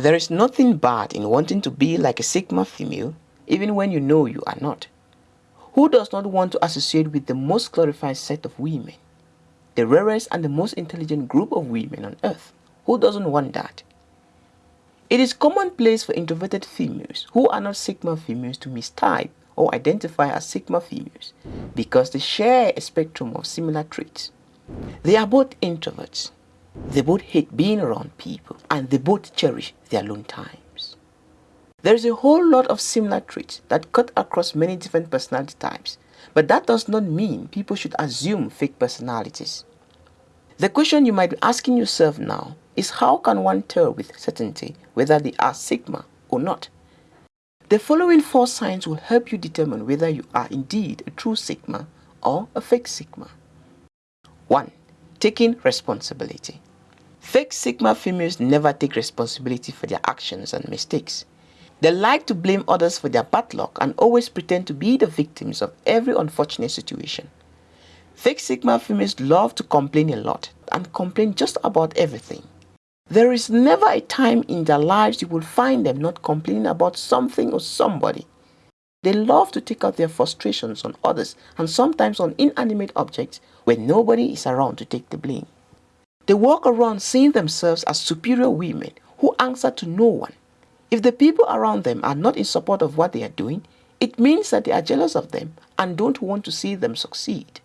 There is nothing bad in wanting to be like a Sigma female even when you know you are not. Who does not want to associate with the most glorified set of women? The rarest and the most intelligent group of women on earth. Who doesn't want that? It is commonplace for introverted females who are not Sigma females to mistype or identify as Sigma females because they share a spectrum of similar traits. They are both introverts. They both hate being around people and they both cherish their alone times. There is a whole lot of similar traits that cut across many different personality types, but that does not mean people should assume fake personalities. The question you might be asking yourself now is how can one tell with certainty whether they are Sigma or not? The following four signs will help you determine whether you are indeed a true Sigma or a fake Sigma. 1. Taking responsibility. Fake Sigma females never take responsibility for their actions and mistakes. They like to blame others for their bad luck and always pretend to be the victims of every unfortunate situation. Fake Sigma females love to complain a lot and complain just about everything. There is never a time in their lives you will find them not complaining about something or somebody. They love to take out their frustrations on others and sometimes on inanimate objects when nobody is around to take the blame. They walk around seeing themselves as superior women who answer to no one. If the people around them are not in support of what they are doing, it means that they are jealous of them and don't want to see them succeed.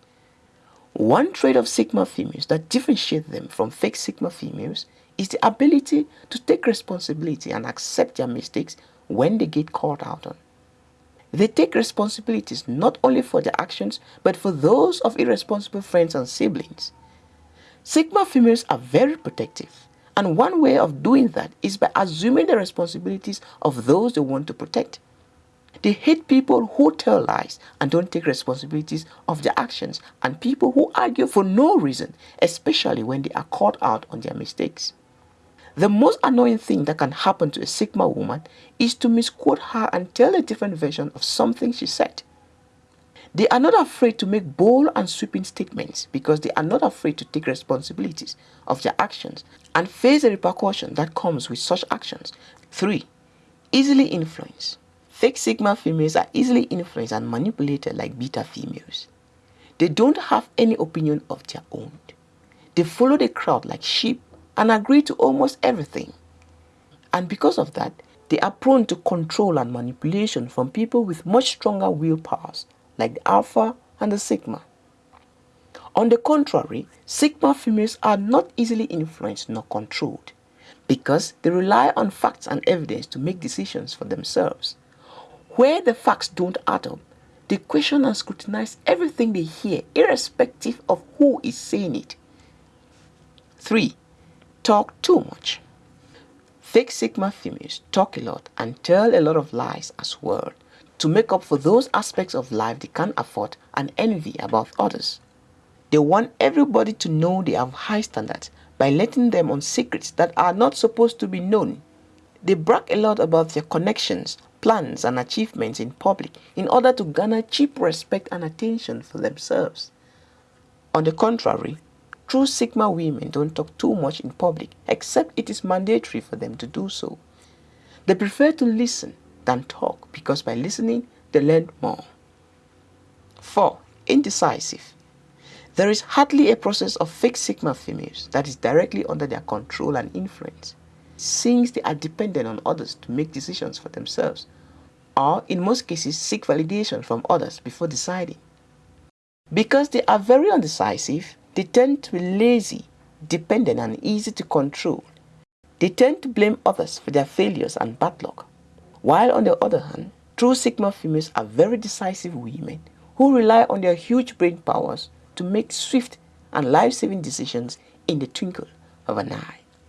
One trait of Sigma females that differentiates them from fake Sigma females is the ability to take responsibility and accept their mistakes when they get called out on. They take responsibilities not only for their actions but for those of irresponsible friends and siblings. Sigma females are very protective and one way of doing that is by assuming the responsibilities of those they want to protect. They hate people who tell lies and don't take responsibilities of their actions and people who argue for no reason, especially when they are caught out on their mistakes. The most annoying thing that can happen to a Sigma woman is to misquote her and tell a different version of something she said. They are not afraid to make bold and sweeping statements because they are not afraid to take responsibilities of their actions and face the repercussion that comes with such actions. 3. Easily influenced. Fake Sigma females are easily influenced and manipulated like beta females. They don't have any opinion of their own. They follow the crowd like sheep and agree to almost everything. And because of that, they are prone to control and manipulation from people with much stronger will powers, like the Alpha and the Sigma. On the contrary, Sigma females are not easily influenced nor controlled because they rely on facts and evidence to make decisions for themselves. Where the facts don't add up, they question and scrutinize everything they hear irrespective of who is saying it. 3 talk too much. Fake Sigma females talk a lot and tell a lot of lies as well to make up for those aspects of life they can't afford and envy about others. They want everybody to know they have high standards by letting them on secrets that are not supposed to be known. They brag a lot about their connections, plans and achievements in public in order to garner cheap respect and attention for themselves. On the contrary, True Sigma women don't talk too much in public except it is mandatory for them to do so. They prefer to listen than talk because by listening they learn more. 4. Indecisive. There is hardly a process of fake Sigma females that is directly under their control and influence since they are dependent on others to make decisions for themselves or in most cases seek validation from others before deciding. Because they are very undecisive, they tend to be lazy, dependent and easy to control. They tend to blame others for their failures and bad luck. While on the other hand, true Sigma females are very decisive women who rely on their huge brain powers to make swift and life-saving decisions in the twinkle of an eye.